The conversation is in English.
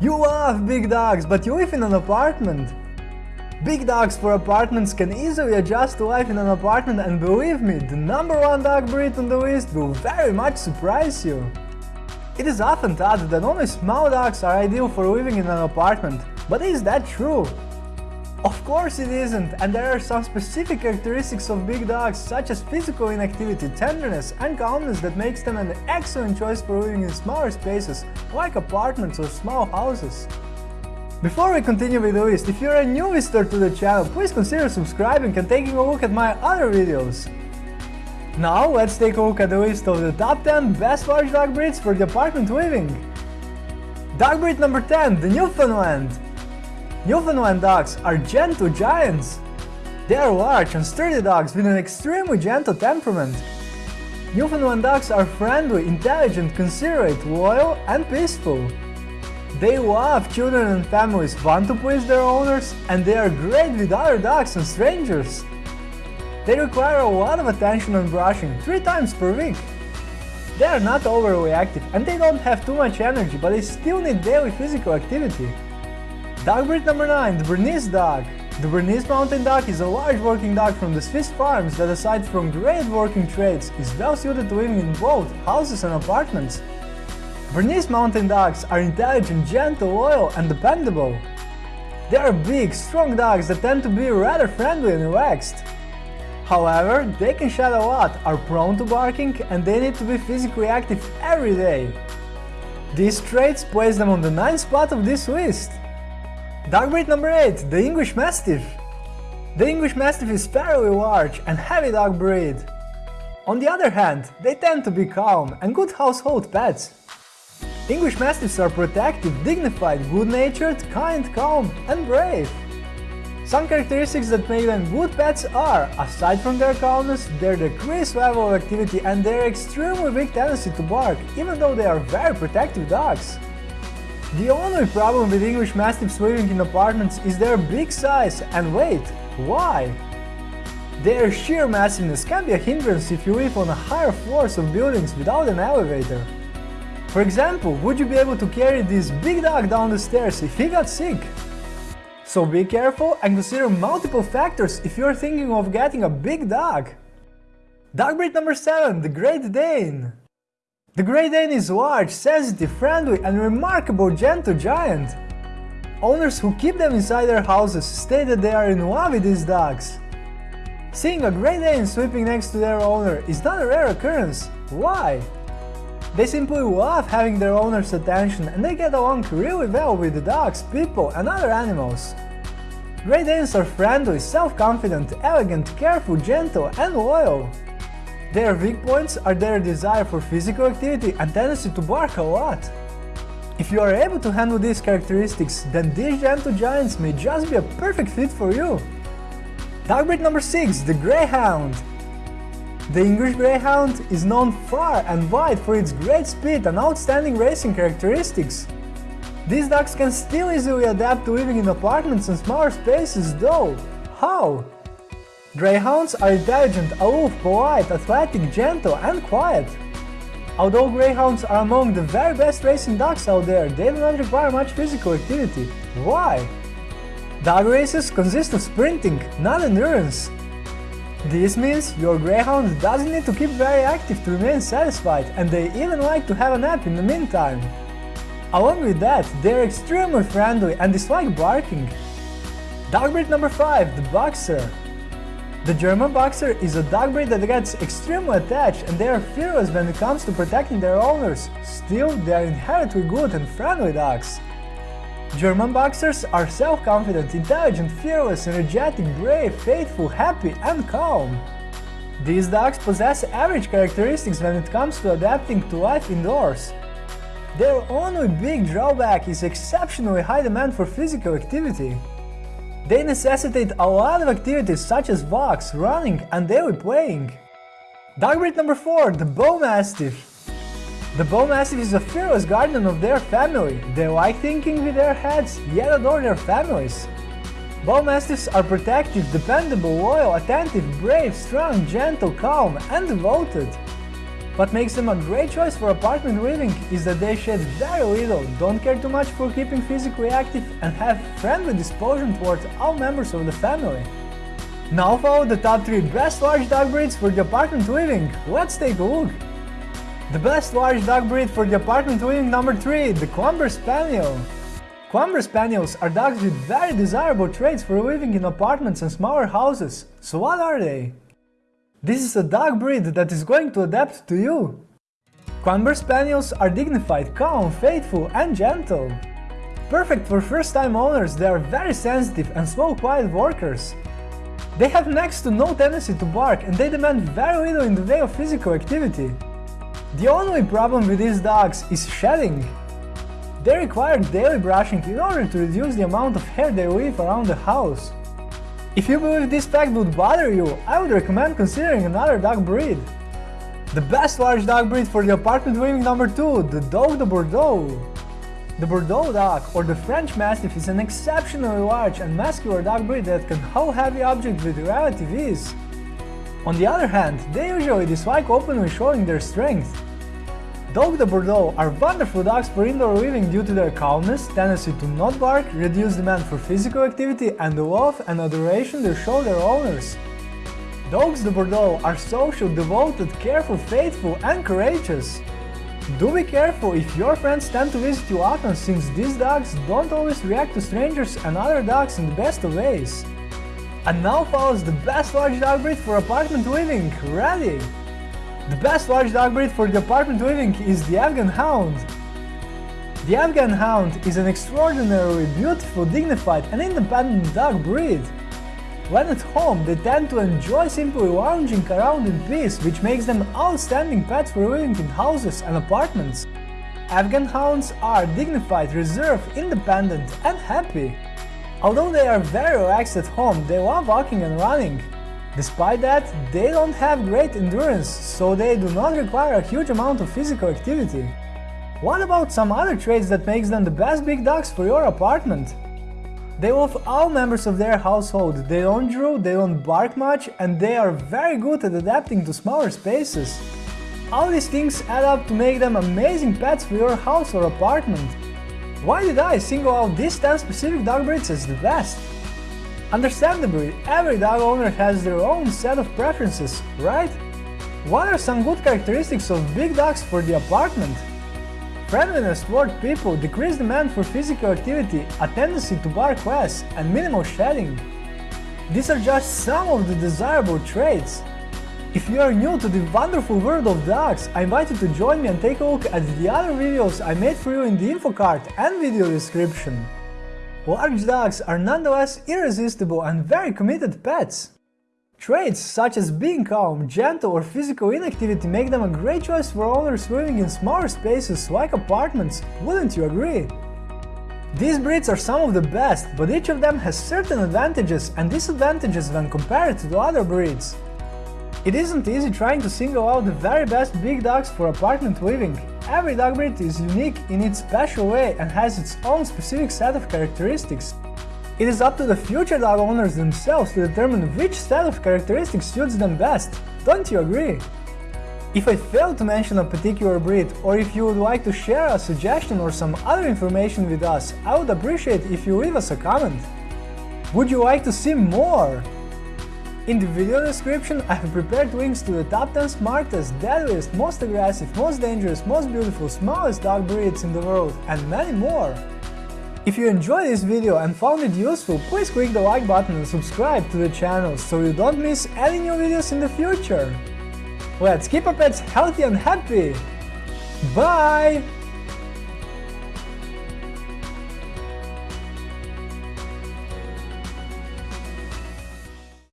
You love big dogs, but you live in an apartment. Big dogs for apartments can easily adjust to life in an apartment and believe me, the number one dog breed on the list will very much surprise you. It is often thought that only small dogs are ideal for living in an apartment, but is that true? Of course it isn't, and there are some specific characteristics of big dogs such as physical inactivity, tenderness and calmness that makes them an excellent choice for living in smaller spaces like apartments or small houses. Before we continue with the list, if you're a new visitor to the channel, please consider subscribing and taking a look at my other videos. Now let's take a look at the list of the top 10 best large dog breeds for the apartment living. Dog breed number 10, the Newfoundland. Newfoundland dogs are gentle giants. They are large and sturdy dogs with an extremely gentle temperament. Newfoundland dogs are friendly, intelligent, considerate, loyal and peaceful. They love children and families, want to please their owners, and they are great with other dogs and strangers. They require a lot of attention and brushing, 3 times per week. They are not overly active and they don't have too much energy, but they still need daily physical activity. Dog breed number 9, the Bernese Dog. The Bernese Mountain Dog is a large working dog from the Swiss farms that aside from great working traits is well suited to living in both houses and apartments. Bernese Mountain Dogs are intelligent, gentle, loyal and dependable. They are big, strong dogs that tend to be rather friendly and relaxed. However, they can shed a lot, are prone to barking and they need to be physically active every day. These traits place them on the ninth spot of this list. Dog breed number 8, the English Mastiff. The English Mastiff is fairly large and heavy dog breed. On the other hand, they tend to be calm and good household pets. English Mastiffs are protective, dignified, good-natured, kind, calm and brave. Some characteristics that make them good pets are, aside from their calmness, their decreased level of activity and their extremely weak tendency to bark, even though they are very protective dogs. The only problem with English Mastiffs living in apartments is their big size and weight. Why? Their sheer massiveness can be a hindrance if you live on higher floors of buildings without an elevator. For example, would you be able to carry this big dog down the stairs if he got sick? So be careful and consider multiple factors if you're thinking of getting a big dog. Dog breed number 7, the Great Dane. The Great Dane is large, sensitive, friendly and remarkable gentle giant. Owners who keep them inside their houses state that they are in love with these dogs. Seeing a Great Dane sleeping next to their owner is not a rare occurrence. Why? They simply love having their owner's attention and they get along really well with the dogs, people and other animals. Great Danes are friendly, self-confident, elegant, careful, gentle and loyal. Their weak points are their desire for physical activity and tendency to bark a lot. If you are able to handle these characteristics, then these gentle giants may just be a perfect fit for you. Dog breed number 6, the Greyhound. The English Greyhound is known far and wide for its great speed and outstanding racing characteristics. These dogs can still easily adapt to living in apartments and smaller spaces though. How? Greyhounds are intelligent, aloof, polite, athletic, gentle and quiet. Although greyhounds are among the very best racing dogs out there, they do not require much physical activity. Why? Dog races consist of sprinting, not endurance. This means your greyhound doesn't need to keep very active to remain satisfied and they even like to have a nap in the meantime. Along with that, they're extremely friendly and dislike barking. Dog breed number 5, the Boxer. The German Boxer is a dog breed that gets extremely attached and they are fearless when it comes to protecting their owners, still they are inherently good and friendly dogs. German Boxers are self-confident, intelligent, fearless, energetic, brave, faithful, happy and calm. These dogs possess average characteristics when it comes to adapting to life indoors. Their only big drawback is exceptionally high demand for physical activity. They necessitate a lot of activities such as walks, running and daily playing. Dog breed number 4, the Bullmastiff. The Bullmastiff is a fearless guardian of their family. They like thinking with their heads, yet adore their families. Bullmastiffs are protective, dependable, loyal, attentive, brave, strong, gentle, calm and devoted. What makes them a great choice for apartment living is that they shed very little, don't care too much for keeping physically active and have friendly disposition towards all members of the family. Now follow the top 3 best large dog breeds for the apartment living. Let's take a look. The best large dog breed for the apartment living number 3, the Clumber Spaniel. Clumber Spaniels are dogs with very desirable traits for living in apartments and smaller houses. So what are they? This is a dog breed that is going to adapt to you. Clumber Spaniels are dignified, calm, faithful and gentle. Perfect for first-time owners, they are very sensitive and slow quiet workers. They have next to no tendency to bark and they demand very little in the way of physical activity. The only problem with these dogs is shedding. They require daily brushing in order to reduce the amount of hair they leave around the house. If you believe this fact would bother you, I would recommend considering another dog breed. The best large dog breed for the apartment living number 2, the Dogue de Bordeaux. The Bordeaux dog, or the French Mastiff, is an exceptionally large and muscular dog breed that can haul heavy objects with relative ease. On the other hand, they usually dislike openly showing their strength. Dogue de Bordeaux are wonderful dogs for indoor living due to their calmness, tendency to not bark, reduced demand for physical activity and the love and adoration they show their owners. Dogs de Bordeaux are social, devoted, careful, faithful and courageous. Do be careful if your friends tend to visit you often since these dogs don't always react to strangers and other dogs in the best of ways. And now follows the best large dog breed for apartment living, ready! The best large dog breed for apartment living is the Afghan Hound. The Afghan Hound is an extraordinarily beautiful, dignified and independent dog breed. When at home, they tend to enjoy simply lounging around in peace, which makes them outstanding pets for living in houses and apartments. Afghan Hounds are dignified, reserved, independent and happy. Although they are very relaxed at home, they love walking and running. Despite that, they don't have great endurance, so they do not require a huge amount of physical activity. What about some other traits that makes them the best big dogs for your apartment? They love all members of their household, they don't drool, they don't bark much, and they are very good at adapting to smaller spaces. All these things add up to make them amazing pets for your house or apartment. Why did I single out these 10 specific dog breeds as the best? Understandably, every dog owner has their own set of preferences, right? What are some good characteristics of big dogs for the apartment? Friendliness toward people, decreased demand for physical activity, a tendency to bark less, and minimal shedding. These are just some of the desirable traits. If you are new to the wonderful world of dogs, I invite you to join me and take a look at the other videos I made for you in the info card and video description. Large dogs are nonetheless irresistible and very committed pets. Traits such as being calm, gentle or physical inactivity make them a great choice for owners living in smaller spaces like apartments, wouldn't you agree? These breeds are some of the best, but each of them has certain advantages and disadvantages when compared to the other breeds. It isn't easy trying to single out the very best big dogs for apartment living. Every dog breed is unique in its special way and has its own specific set of characteristics. It is up to the future dog owners themselves to determine which set of characteristics suits them best, don't you agree? If I failed to mention a particular breed, or if you would like to share a suggestion or some other information with us, I would appreciate if you leave us a comment. Would you like to see more? In the video description I have prepared links to the top 10 smartest, deadliest, most aggressive, most dangerous, most beautiful, smallest dog breeds in the world, and many more. If you enjoyed this video and found it useful, please click the like button and subscribe to the channel so you don't miss any new videos in the future. Let's keep our pets healthy and happy! Bye!